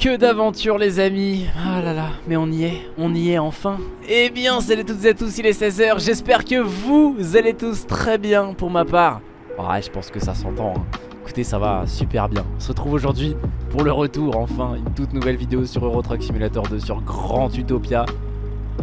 Que d'aventure les amis. Ah là là, mais on y est, on y est enfin. Eh bien, salut toutes et tous, il est 16h, j'espère que vous allez tous très bien pour ma part. Ouais, je pense que ça s'entend, hein. écoutez, ça va super bien. On se retrouve aujourd'hui pour le retour, enfin, une toute nouvelle vidéo sur Euro Truck Simulator 2 sur Grand Utopia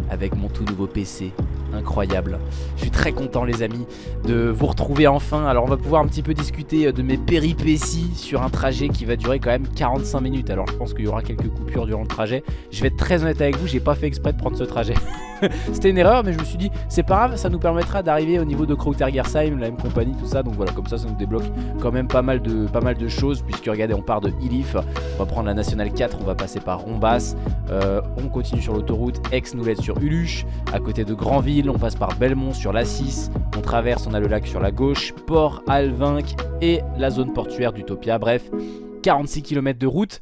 Avec mon tout nouveau PC incroyable. Je suis très content les amis de vous retrouver enfin. Alors on va pouvoir un petit peu discuter euh, de mes péripéties sur un trajet qui va durer quand même 45 minutes. Alors je pense qu'il y aura quelques coupures durant le trajet. Je vais être très honnête avec vous, j'ai pas fait exprès de prendre ce trajet. C'était une erreur mais je me suis dit c'est pas grave, ça nous permettra d'arriver au niveau de Krautergersheim, la même compagnie, tout ça. Donc voilà, comme ça ça nous débloque quand même pas mal de, choses puisque regardez on part de Ilif, on va prendre la nationale 4, on va passer par Rombas, euh, on continue sur l'autoroute, Ex nous sur Uluche, à côté de Grandville on passe par Belmont sur la 6, on traverse, on a le lac sur la gauche, Port Alvinc et la zone portuaire d'Utopia, bref, 46 km de route.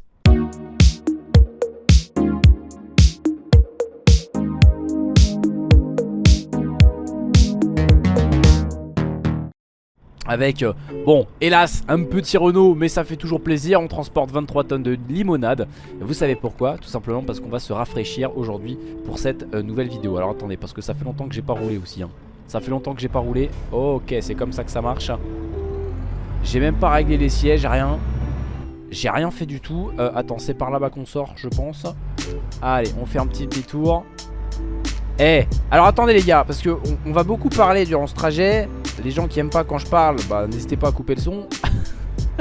Avec, euh, bon, hélas, un petit Renault, mais ça fait toujours plaisir. On transporte 23 tonnes de limonade. Vous savez pourquoi? Tout simplement parce qu'on va se rafraîchir aujourd'hui pour cette euh, nouvelle vidéo. Alors attendez, parce que ça fait longtemps que j'ai pas roulé aussi. Hein. Ça fait longtemps que j'ai pas roulé. ok, c'est comme ça que ça marche. J'ai même pas réglé les sièges, rien. J'ai rien fait du tout. Euh, attends, c'est par là-bas qu'on sort, je pense. Allez, on fait un petit détour. Eh, alors attendez les gars, parce que on va beaucoup parler durant ce trajet les gens qui aiment pas quand je parle, bah n'hésitez pas à couper le son.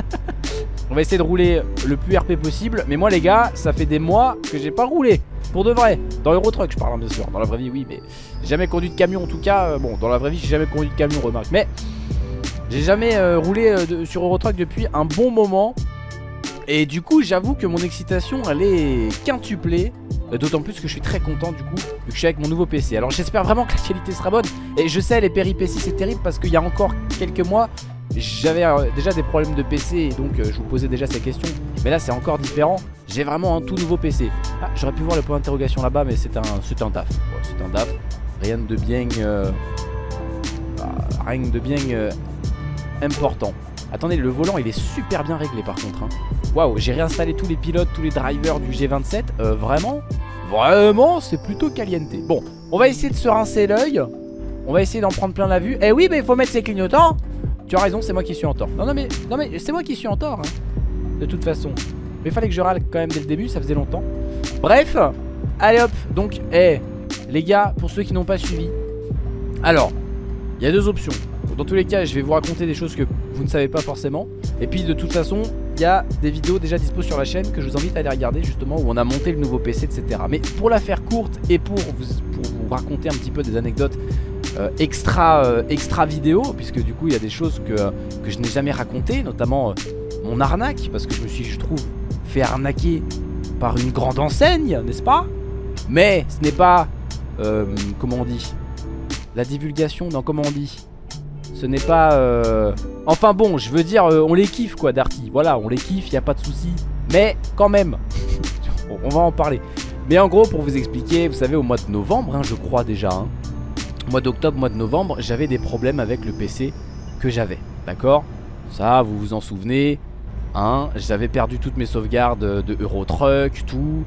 On va essayer de rouler le plus RP possible. Mais moi les gars, ça fait des mois que j'ai pas roulé. Pour de vrai. Dans Eurotruck je parle hein, bien sûr. Dans la vraie vie oui, mais jamais conduit de camion en tout cas. Euh, bon, dans la vraie vie j'ai jamais conduit de camion, remarque. Mais j'ai jamais euh, roulé euh, sur Eurotruck depuis un bon moment. Et du coup j'avoue que mon excitation elle est quintuplée. Euh, d'autant plus que je suis très content du coup Vu que je suis avec mon nouveau PC Alors j'espère vraiment que la qualité sera bonne. Et je sais les péripéties c'est terrible parce qu'il y a encore quelques mois J'avais euh, déjà des problèmes de PC Et donc euh, je vous posais déjà ces questions. Mais là c'est encore différent. J'ai vraiment un tout nouveau PC Ah j'aurais pu voir le point d'interrogation là-bas Mais c'est un, un DAF C'est un DAF Rien de bien ah, Rien de bien important Attendez le volant il est super bien réglé par contre hein. Waouh j'ai réinstallé tous les pilotes Tous les drivers du G27 Vraiment? Vraiment, c'est plutôt caliente. Bon, on va essayer de se rincer l'œil. On va essayer d'en prendre plein la vue. Eh oui, mais il faut mettre ses clignotants. Tu as raison, c'est moi qui suis en tort. Non, non, mais, non, mais c'est moi qui suis en tort. Hein, de toute façon. Mais fallait que je râle quand même dès le début, ça faisait longtemps. Bref, allez hop. Donc, eh, les gars, pour ceux qui n'ont pas suivi. Alors, il y a deux options. Dans tous les cas, je vais vous raconter des choses que vous ne savez pas forcément. Et puis, de toute façon, il y a des vidéos déjà dispo sur la chaîne que je vous invite à aller regarder justement où on a monté le nouveau PC etc. Mais pour la faire courte et pour vous, raconter un petit peu des anecdotes euh, extra, euh, extra vidéo puisque du coup il y a des choses que, que je n'ai jamais racontées notamment euh, mon arnaque parce que je me suis je trouve fait arnaquer par une grande enseigne n'est-ce pas? Mais ce n'est pas comment on dit? La divulgation non comment on dit? Ce n'est pas... Euh, enfin bon, je veux dire, euh, on les kiffe quoi Darty. Voilà, on les kiffe, il a pas de souci. Mais quand même, on va en parler. Mais en gros, pour vous expliquer, vous savez, au mois de novembre, hein, je crois déjà, hein, mois d'octobre, mois de novembre, j'avais des problèmes avec le PC que j'avais. D'accord? Ça, vous vous en souvenez hein? J'avais perdu toutes mes sauvegardes de Eurotruck, tout.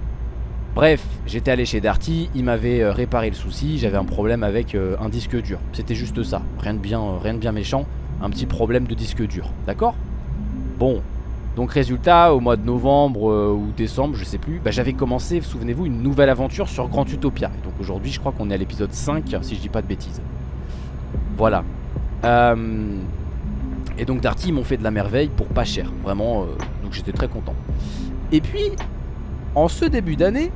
Bref, j'étais allé chez Darty, il m'avait euh, réparé le souci, j'avais un problème avec euh, un disque dur. C'était juste ça, rien de, bien, euh, rien de bien méchant, un petit problème de disque dur, d'accord? Bon, donc résultat, au mois de novembre ou décembre, je sais plus, bah, j'avais commencé, souvenez-vous, une nouvelle aventure sur Grand Utopia. Et donc aujourd'hui, je crois qu'on est à l'épisode 5, si je dis pas de bêtises. Voilà. Et donc Darty, ils m'ont fait de la merveille pour pas cher, vraiment, donc j'étais très content. Et puis, en ce début d'année,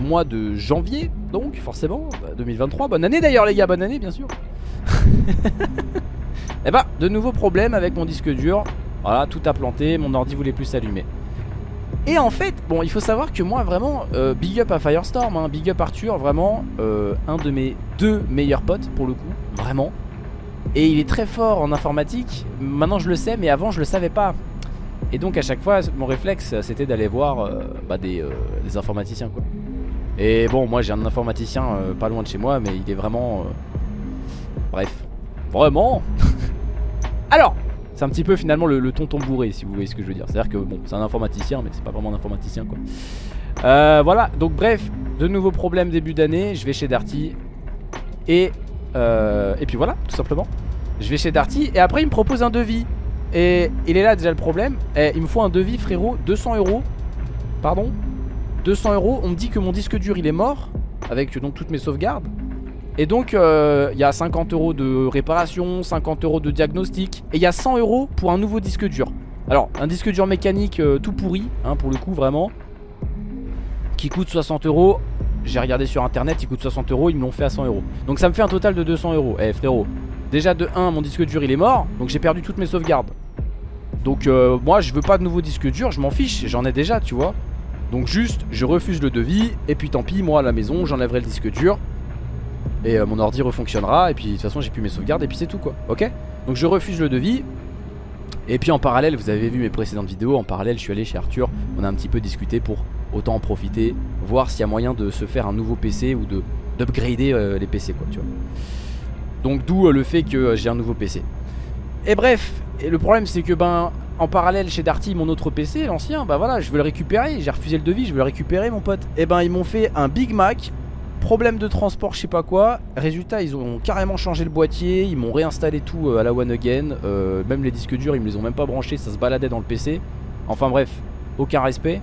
mois de janvier, donc forcément, 2023. Bah, bonne année d'ailleurs les gars, bonne année bien sûr. Et eh bah, de nouveaux problèmes avec mon disque dur. Voilà, tout a planté, mon ordi voulait plus s'allumer. Et en fait, bon, il faut savoir que moi, vraiment, euh, big up à Firestorm, hein, big up Arthur, vraiment, euh, un de mes deux meilleurs potes, pour le coup, vraiment. Et il est très fort en informatique, maintenant je le sais, mais avant je le savais pas. Et donc à chaque fois, mon réflexe, c'était d'aller voir euh, bah, des, des informaticiens, quoi. Et bon, moi j'ai un informaticien euh, pas loin de chez moi, mais il est vraiment... Euh, bref. Vraiment Alors, C'est un petit peu finalement le, tonton bourré si vous voyez ce que je veux dire. C'est à dire que bon c'est un informaticien mais c'est pas vraiment un informaticien quoi. Euh, voilà donc bref de nouveaux problèmes début d'année. Je vais chez Darty et, euh, et puis voilà tout simplement. Je vais chez Darty et après il me propose un devis. Et il est là déjà le problème. Et il me faut un devis frérot 200 euros. Pardon? 200 euros. On me dit que mon disque dur il est mort avec donc toutes mes sauvegardes. Et donc euh, il y a 50 euros de réparation, 50 euros de diagnostic et il y a 100 euros pour un nouveau disque dur. Alors un disque dur mécanique euh, tout pourri, hein, pour le coup vraiment, qui coûte 60 euros. J'ai regardé sur internet, il coûte 60 euros, ils me l'ont fait à 100 euros. Donc ça me fait un total de 200 euros. Eh frérot, déjà de 1, mon disque dur il est mort, donc j'ai perdu toutes mes sauvegardes. Donc euh, moi je veux pas de nouveau disque dur, je m'en fiche, j'en ai déjà tu vois. Donc juste je refuse le devis et puis tant pis moi à la maison j'enlèverai le disque dur et euh, mon ordi refonctionnera et puis de toute façon j'ai plus mes sauvegardes et puis c'est tout quoi. Ok? Donc je refuse le devis et puis en parallèle vous avez vu mes précédentes vidéos en parallèle je suis allé chez Arthur on a un petit peu discuté pour autant en profiter voir s'il y a moyen de se faire un nouveau PC ou de d'upgrader euh, les PC quoi tu vois. Donc d'où le fait que j'ai un nouveau PC et bref et le problème c'est que ben en parallèle chez Darty mon autre PC l'ancien bah voilà je veux le récupérer j'ai refusé le devis je veux le récupérer mon pote et ben ils m'ont fait un Big Mac Problème de transport, je sais pas quoi. Résultat, ils ont carrément changé le boîtier. Ils m'ont réinstallé tout euh, à la one again. Euh, même les disques durs, ils me les ont même pas branchés. Ça se baladait dans le PC. Enfin bref, aucun respect.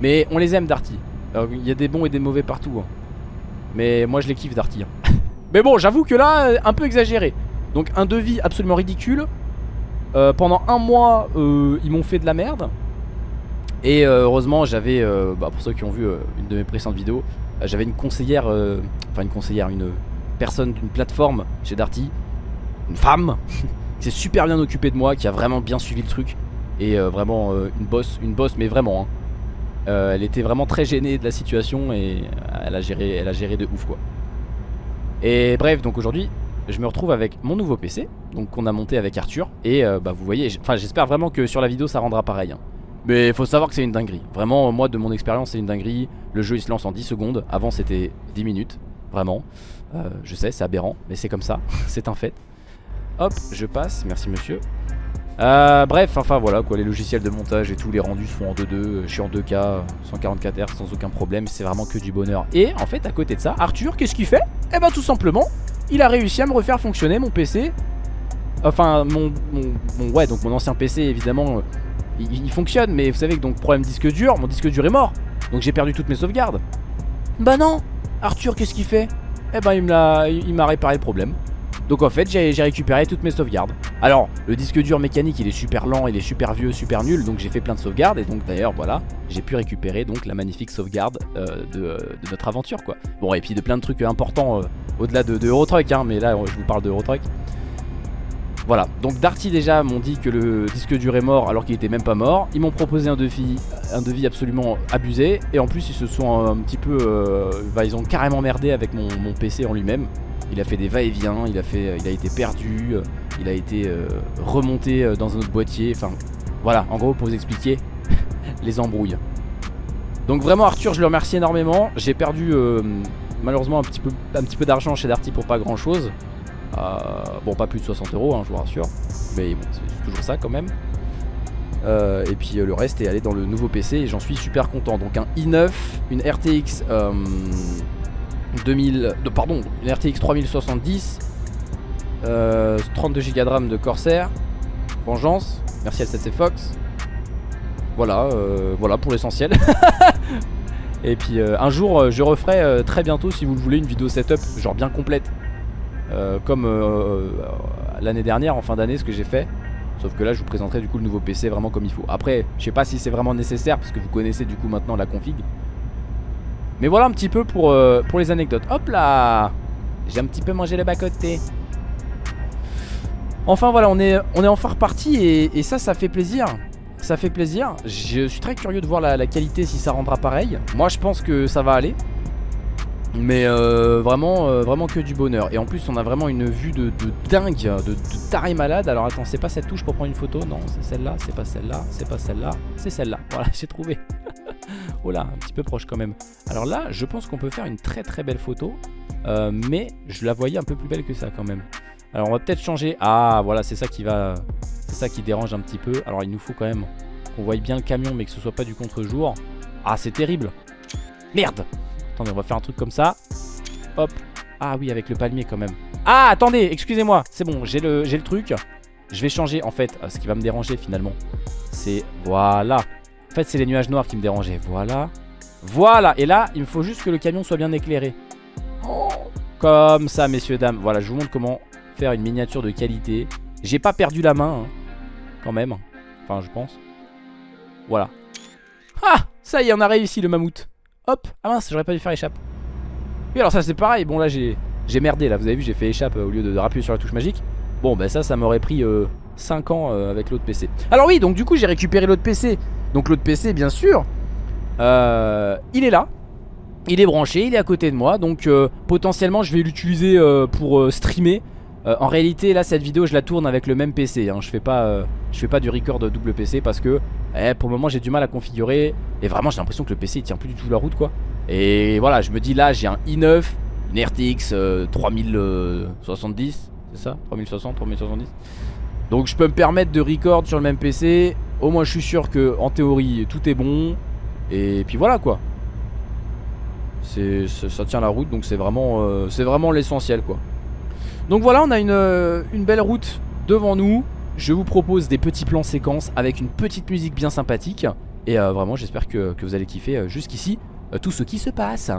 Mais on les aime, Darty. Il y a des bons et des mauvais partout. Hein. Mais moi, je les kiffe, Darty. Hein. Mais bon, j'avoue que là, euh, un peu exagéré. Donc, un devis absolument ridicule. Pendant un mois, ils m'ont fait de la merde. Et heureusement, j'avais, bah, pour ceux qui ont vu une de mes précédentes vidéos, euh, j'avais une conseillère, euh, enfin une conseillère, une personne d'une plateforme chez Darty, une femme, qui s'est super bien occupée de moi, qui a vraiment bien suivi le truc. Et euh, vraiment une bosse, une bosse, mais vraiment. Hein. elle était vraiment très gênée de la situation et elle a géré, elle a géré de ouf quoi. Et bref, donc aujourd'hui, je me retrouve avec mon nouveau PC, donc qu'on a monté avec Arthur. Et bah vous voyez, j'espère vraiment que sur la vidéo ça rendra pareil. Hein. Mais il faut savoir que c'est une dinguerie. Vraiment, moi, de mon expérience, c'est une dinguerie. Le jeu, il se lance en 10 secondes. Avant, c'était 10 minutes. Vraiment. Euh, je sais, c'est aberrant, mais c'est comme ça. c'est un fait. Hop, je passe. Merci, monsieur. Euh, bref, enfin voilà quoi, les logiciels de montage et tout, les rendus se font en 2.2, je suis en 2K, 144 Hz sans aucun problème, c'est vraiment que du bonheur. Et en fait, à côté de ça, Arthur, qu'est-ce qu'il fait? Eh ben tout simplement, il a réussi à me refaire fonctionner mon PC. Enfin, mon, mon ouais, donc mon ancien PC évidemment, il, fonctionne, mais vous savez que donc problème disque dur, mon disque dur est mort. Donc j'ai perdu toutes mes sauvegardes. Bah non Arthur, qu'est-ce qu'il fait? Eh ben il m'a réparé le problème. Donc en fait j'ai récupéré toutes mes sauvegardes Alors le disque dur mécanique il est super lent, il est super vieux, super nul Donc j'ai fait plein de sauvegardes et donc d'ailleurs voilà J'ai pu récupérer donc la magnifique sauvegarde euh, de, notre aventure quoi Bon et puis de plein de trucs importants euh, au-delà de, de Eurotruck hein, Mais là je vous parle de Eurotruck voilà, donc Darty déjà m'ont dit que le disque dur est mort alors qu'il était même pas mort. Ils m'ont proposé un devis, un devis absolument abusé. Et en plus ils se sont un petit peu... Euh, bah, ils ont carrément merdé avec mon, PC en lui-même. Il a fait des va-et-vient, il, a fait, il a été perdu, il a été euh, remonté euh, dans un autre boîtier. Enfin voilà, en gros pour vous expliquer les embrouilles. Donc vraiment Arthur je le remercie énormément. J'ai perdu malheureusement un petit peu, d'argent chez Darty pour pas grand chose. Euh, bon, pas plus de 60 euros, hein, je vous rassure. Mais bon, c'est toujours ça quand même. Euh, et puis euh, le reste est allé dans le nouveau PC et j'en suis super content. Donc un i9, une RTX 2000, de, pardon, une RTX 3070, 32 Go de RAM de Corsair, Vengeance, merci à 7C Fox. Voilà, voilà pour l'essentiel. et puis un jour, je referai très bientôt, si vous le voulez, une vidéo setup, genre bien complète. Euh, comme euh, euh, l'année dernière en fin d'année ce que j'ai fait Sauf que là je vous présenterai du coup le nouveau PC vraiment comme il faut Après je sais pas si c'est vraiment nécessaire Parce que vous connaissez du coup maintenant la config Mais voilà un petit peu pour, pour les anecdotes Hop là J'ai un petit peu mangé le bas côté Enfin voilà on est, on est enfin reparti et, ça ça fait plaisir ça fait plaisir, je suis très curieux de voir la qualité si ça rendra pareil Moi je pense que ça va aller mais euh, vraiment, euh, vraiment que du bonheur. Et en plus, on a vraiment une vue de, dingue, de, de, taré malade. Alors attends, c'est pas cette touche pour prendre une photo Non, c'est celle-là, c'est pas celle-là, c'est pas celle-là, c'est celle-là. Voilà, j'ai trouvé. Oh là, un petit peu proche quand même. Alors là, je pense qu'on peut faire une très très belle photo. Euh, mais je la voyais un peu plus belle que ça quand même. Alors on va peut-être changer. Ah, voilà, c'est ça qui va... C'est ça qui dérange un petit peu. Alors il nous faut quand même qu'on voie bien le camion mais que ce soit pas du contre-jour. Ah c'est terrible. Merde Attendez on va faire un truc comme ça. Hop. Ah oui avec le palmier quand même. Ah attendez excusez-moi. C'est bon j'ai le, le truc. Je vais changer en fait. Ce qui va me déranger finalement. C'est voilà. En fait c'est les nuages noirs qui me dérangeaient. Voilà. Voilà. Et là il me faut juste que le camion soit bien éclairé. Comme ça messieurs dames. Voilà je vous montre comment faire une miniature de qualité. J'ai pas perdu la main hein, quand même. Enfin je pense. Voilà. Ah Ça y est, on a réussi le mammouth. Hop Ah mince, j'aurais pas dû faire échappe. Oui, alors ça c'est pareil. Bon là j'ai merdé là. Vous avez vu, j'ai fait échappe euh, au lieu de, rappuyer sur la touche magique. Bon bah ça, ça m'aurait pris 5 euh, ans euh, avec l'autre PC. Alors oui, donc du coup j'ai récupéré l'autre PC. Donc l'autre PC, bien sûr, il est là. Il est branché, il est à côté de moi. Donc potentiellement je vais l'utiliser pour streamer. Euh, en réalité là cette vidéo je la tourne avec le même PC hein. je, fais pas, euh, je fais pas du record double PC parce que eh, pour le moment j'ai du mal à configurer Et vraiment j'ai l'impression que le PC il tient plus du tout la route quoi Et voilà je me dis là j'ai un i9 Une RTX 3070 C'est ça? 3060 3070 Donc je peux me permettre de record sur le même PC Au moins je suis sûr que en théorie tout est bon Et puis voilà quoi c'est, ça tient la route donc c'est vraiment, euh, c'est vraiment l'essentiel quoi donc voilà, on a euh, une, belle route devant nous. Je vous propose des petits plans séquences avec une petite musique bien sympathique. Et euh, vraiment, j'espère que, que, vous allez kiffer jusqu'ici tout ce qui se passe.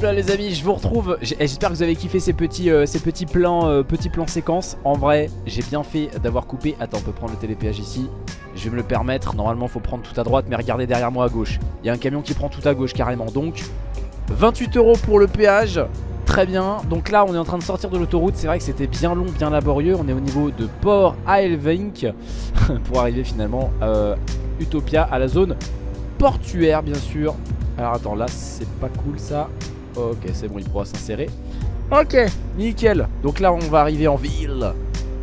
Hop là les amis. Je vous retrouve. J'espère que vous avez kiffé ces petits, euh, ces petits plans euh, petits plans séquences. En vrai j'ai bien fait d'avoir coupé. Attends on peut prendre le télépéage ici. Je vais me le permettre. Normalement faut prendre tout à droite Mais regardez derrière moi à gauche. Il y a un camion qui prend tout à gauche carrément. Donc 28 euros pour le péage. Très bien, donc là on est en train de sortir de l'autoroute. C'est vrai que c'était bien long, bien laborieux. On est au niveau de Port Aelvink. Pour arriver finalement à Utopia à la zone portuaire bien sûr. Alors attends, là c'est pas cool ça. Ok, c'est bon, il pourra s'insérer. Ok, nickel. Donc là, on va arriver en ville.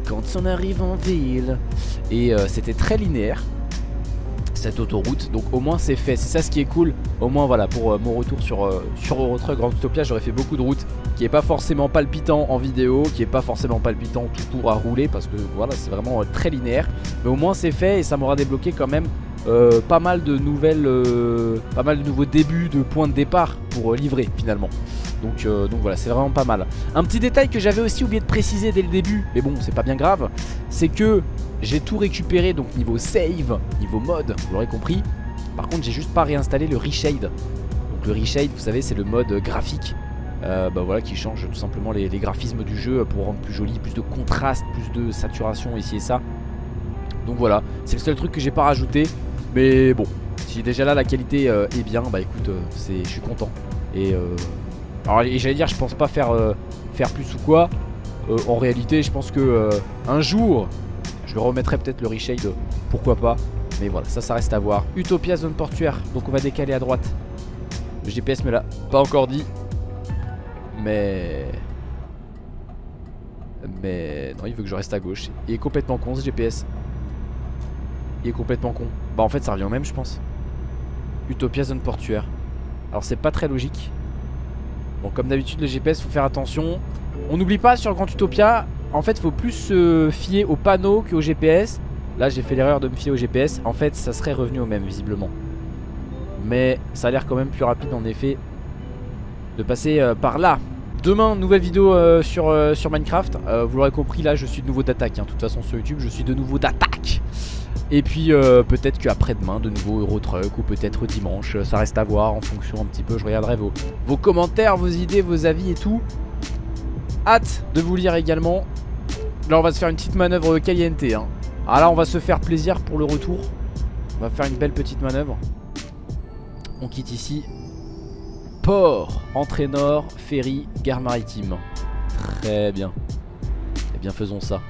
Quand on arrive en ville. Et euh, c'était très linéaire cette autoroute donc au moins c'est fait c'est ça ce qui est cool au moins voilà pour euh, mon retour sur, euh, sur Eurotruck Grand j'aurais fait beaucoup de routes qui est pas forcément palpitant en vidéo qui est pas forcément palpitant tout court à rouler parce que voilà c'est vraiment très linéaire mais au moins c'est fait et ça m'aura débloqué quand même euh, pas mal de nouvelles, euh, pas mal de nouveaux débuts de points de départ pour euh, livrer finalement. Donc, donc voilà, c'est vraiment pas mal. Un petit détail que j'avais aussi oublié de préciser dès le début, mais bon, c'est pas bien grave, c'est que j'ai tout récupéré, donc niveau save, niveau mode, vous l'aurez compris. Par contre, j'ai juste pas réinstallé le reshade. Donc le reshade, vous savez, c'est le mode graphique bah voilà, qui change tout simplement les, les, graphismes du jeu pour rendre plus joli, plus de contraste, plus de saturation ici et ça. Donc voilà, c'est le seul truc que j'ai pas rajouté. Mais bon, si déjà là la qualité euh, est bien, bah écoute, euh, je suis content. Et, euh, alors j'allais dire, je pense pas faire, faire plus ou quoi. en réalité, je pense que un jour, je remettrai peut-être le reshade, pourquoi pas. Mais voilà, ça, ça reste à voir. Utopia zone portuaire, donc on va décaler à droite. Le GPS me l'a pas encore dit. Mais... Mais... Non, il veut que je reste à gauche. Il est complètement con ce GPS. Il est complètement con. Bah en fait ça revient au même je pense. Utopia zone portuaire. Alors c'est pas très logique. Bon comme d'habitude le GPS faut faire attention. On n'oublie pas sur Grand Utopia, en fait faut plus se fier au panneau qu'au GPS. Là j'ai fait l'erreur de me fier au GPS. En fait ça serait revenu au même visiblement. Mais ça a l'air quand même plus rapide en effet de passer euh, par là. Demain, nouvelle vidéo euh, sur, euh, sur Minecraft. vous l'aurez compris, là je suis de nouveau d'attaque. Hein. De toute façon sur YouTube, je suis de nouveau d'attaque. Et puis euh, peut-être qu'après-demain, de nouveau Eurotruck ou peut-être dimanche, euh, ça reste à voir en fonction un petit peu. Je regarderai vos, vos commentaires, vos idées, vos avis et tout. Hâte de vous lire également. Là, on va se faire une petite manœuvre caliente. Hein. Ah là, on va se faire plaisir pour le retour. On va faire une belle petite manœuvre. On quitte ici. Port, entrée nord, ferry, gare maritime. Très bien. Eh bien faisons ça.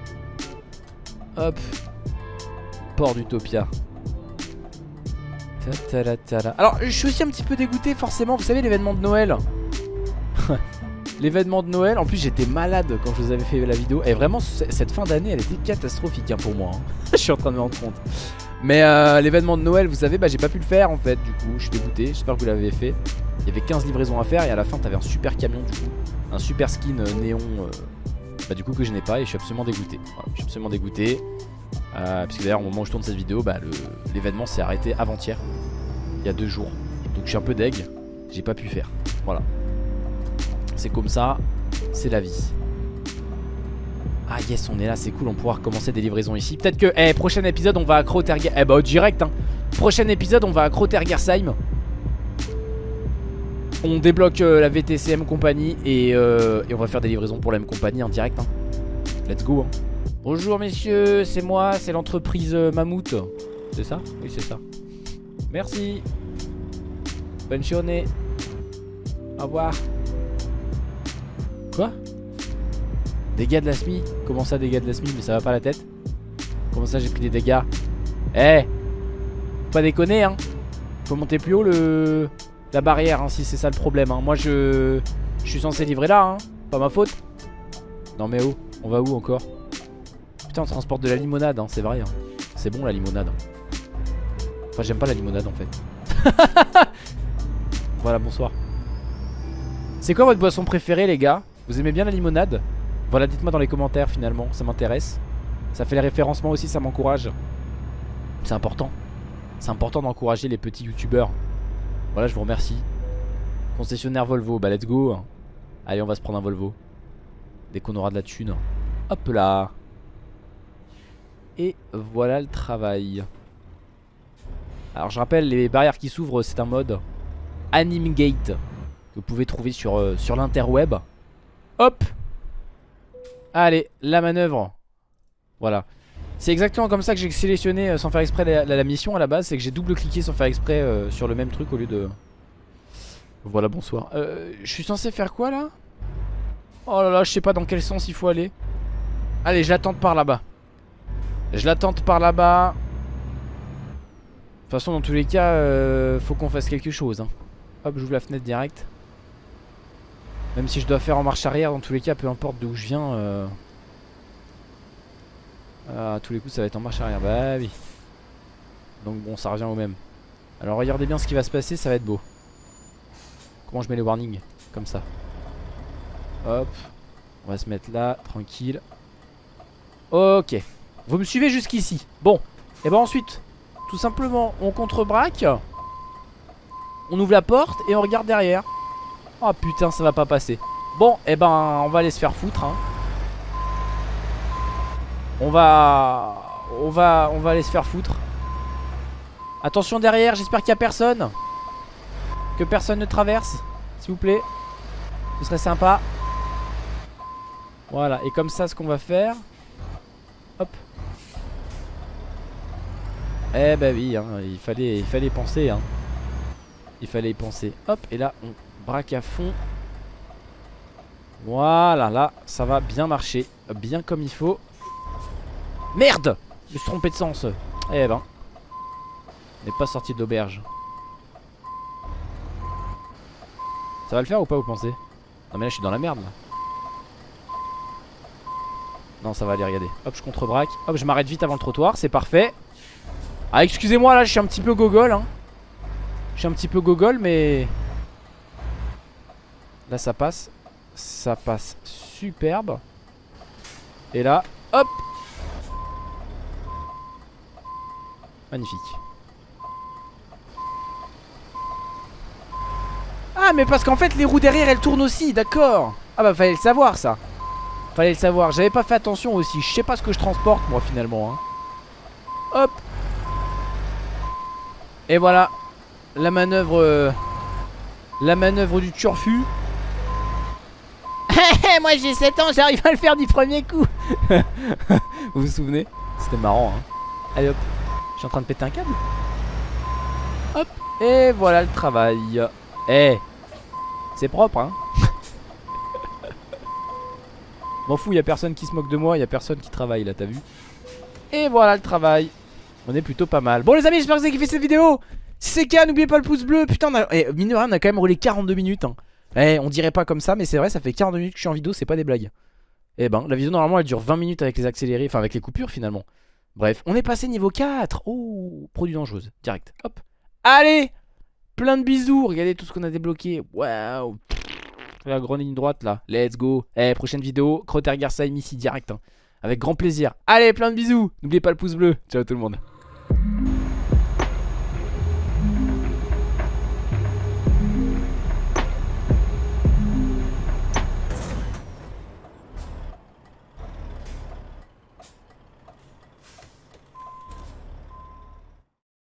Hop. Port d'Utopia. Alors je suis aussi un petit peu dégoûté forcément. Vous savez l'événement de Noël. L'événement de Noël, en plus j'étais malade quand je vous avais fait la vidéo. Et vraiment cette fin d'année elle était catastrophique hein, pour moi hein. Je suis en train de me rendre compte. Mais euh, l'événement de Noël vous savez bah j'ai pas pu le faire en fait Du coup je suis dégoûté, j'espère que vous l'avez fait. Il y avait 15 livraisons à faire et à la fin t'avais un super camion du coup. Un super skin euh, néon euh, Bah du coup que je n'ai pas et je suis absolument dégoûté. Je suis absolument dégoûté Parce que d'ailleurs au moment où je tourne cette vidéo bah l'événement s'est arrêté avant-hier Il y a deux jours Donc je suis un peu deg J'ai pas pu faire Voilà c'est comme ça, c'est la vie. Ah yes, on est là, c'est cool, on pourra recommencer des livraisons ici. Peut-être que, eh, prochain épisode, on va à Kroterger... Eh bah, direct, hein. Prochain épisode, on va à Krotergersheim. On débloque euh, la VTCM compagnie euh, et, on va faire des livraisons pour la même compagnie en direct. Hein. Let's go. Hein. Bonjour messieurs, c'est moi, c'est l'entreprise euh, Mammouth. C'est ça? Oui, c'est ça. Merci. Bonne journée. Au revoir. Quoi? Dégâts de la SMI Comment ça dégâts de la SMI Mais ça va pas la tête? Comment ça j'ai pris des dégâts? Eh Pas déconner hein Faut monter plus haut le la barrière hein, si c'est ça le problème hein. Moi je je suis censé livrer là hein Pas ma faute Non mais où? On va où encore? On transporte de la limonade hein, c'est vrai hein. C'est bon la limonade Enfin j'aime pas la limonade en fait Voilà bonsoir C'est quoi votre boisson préférée les gars? Vous aimez bien la limonade? Voilà, dites-moi dans les commentaires finalement, ça m'intéresse. Ça fait les référencements aussi, ça m'encourage. C'est important. C'est important d'encourager les petits youtubeurs. Voilà, je vous remercie. Concessionnaire Volvo, bah let's go. Allez, on va se prendre un Volvo. Dès qu'on aura de la thune. Hop là. Et voilà le travail. Alors je rappelle, les barrières qui s'ouvrent, c'est un mode Anime Gate que vous pouvez trouver sur, euh, l'interweb. Hop! Allez, la manœuvre. Voilà. C'est exactement comme ça que j'ai sélectionné euh, sans faire exprès la, mission à la base C'est que j'ai double-cliqué sans faire exprès euh, sur le même truc au lieu de... Voilà, bonsoir. Je suis censé faire quoi là? Oh là là, je sais pas dans quel sens il faut aller. Allez, je l'attends par là-bas Je l'attends par là-bas De toute façon, dans tous les cas, faut qu'on fasse quelque chose hein. Hop, j'ouvre la fenêtre direct même si je dois faire en marche arrière, dans tous les cas, peu importe d'où je viens. Euh... Ah, à tous les coups, ça va être en marche arrière. Bah oui. Donc bon, ça revient au même. Alors regardez bien ce qui va se passer, ça va être beau. Comment je mets les warnings Comme ça. Hop. On va se mettre là, tranquille. Ok. Vous me suivez jusqu'ici. Bon. Et ben ensuite, tout simplement, on contre-braque. On ouvre la porte et on regarde derrière. Oh putain ça va pas passer Bon et eh ben on va aller se faire foutre hein. On va On va On va aller se faire foutre Attention derrière j'espère qu'il y a personne Que personne ne traverse S'il vous plaît Ce serait sympa Voilà et comme ça ce qu'on va faire Hop Eh bah oui hein, il, fallait, il penser hein. Il fallait y penser Hop et là on Braque à fond. Voilà, là, ça va bien marcher. Bien comme il faut. Merde Je me suis trompé de sens. Eh ben. On n'est pas sorti d'auberge. Ça va le faire ou pas, vous pensez? Non mais là, je suis dans la merde. Non, ça va aller, regardez. Hop, je contre-braque. Hop, je m'arrête vite avant le trottoir, c'est parfait. Ah, excusez-moi, là, je suis un petit peu gogol, hein. Je suis un petit peu gogol, mais... Là ça passe. Ça passe superbe. Et là hop. Magnifique. Ah mais parce qu'en fait les roues derrière elles tournent aussi D'accord. Ah bah fallait le savoir ça. Fallait le savoir. J'avais pas fait attention aussi. Je sais pas ce que je transporte moi finalement hein. Hop Et voilà La manœuvre euh, La manœuvre du turfu. Moi j'ai 7 ans, j'arrive à le faire du premier coup. Vous vous souvenez? C'était marrant hein. Allez hop, je suis en train de péter un câble. Et voilà le travail. Eh, c'est propre, hein. M'en fous, y a personne qui se moque de moi, y a personne qui travaille là, t'as vu. Et voilà le travail. On est plutôt pas mal. Bon les amis, j'espère que vous avez kiffé cette vidéo. Si c'est le cas, n'oubliez pas le pouce bleu. Putain, on a... Eh, mine de rien, on a quand même roulé 42 minutes. Hein. Eh, on dirait pas comme ça, mais c'est vrai, ça fait 42 minutes que je suis en vidéo, c'est pas des blagues. Eh ben, la vidéo normalement elle dure 20 minutes avec les accélérés, enfin avec les coupures finalement. Bref, on est passé niveau 4. Oh, produit dangereuse, direct. Hop. Allez Plein de bisous, regardez tout ce qu'on a débloqué. Waouh La grande ligne droite là, let's go. Eh, prochaine vidéo, Crotter Garsheim ici direct. Hein. Avec grand plaisir. Allez, plein de bisous. N'oubliez pas le pouce bleu. Ciao tout le monde. Thank you.